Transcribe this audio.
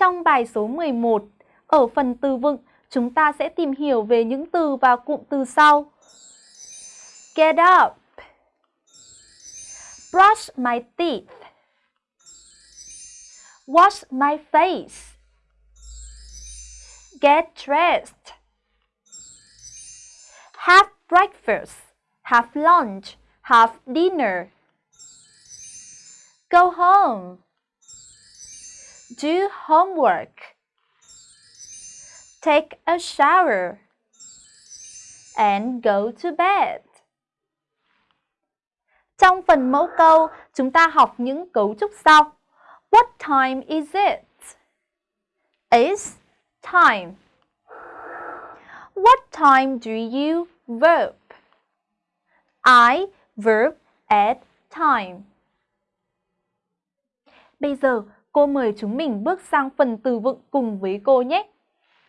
Trong bài số 11, ở phần từ vựng, chúng ta sẽ tìm hiểu về những từ và cụm từ sau. Get up. Brush my teeth. Wash my face. Get dressed. Have breakfast. Have lunch. Have dinner. Go home. Do homework take a shower and go to bed. Trong phần mẫu câu, chúng ta học những cấu trúc sau. What time is it? Is time. What time do you verb? I verb at time. Bây giờ, cô mời chúng mình bước sang phần từ vựng cùng với cô nhé.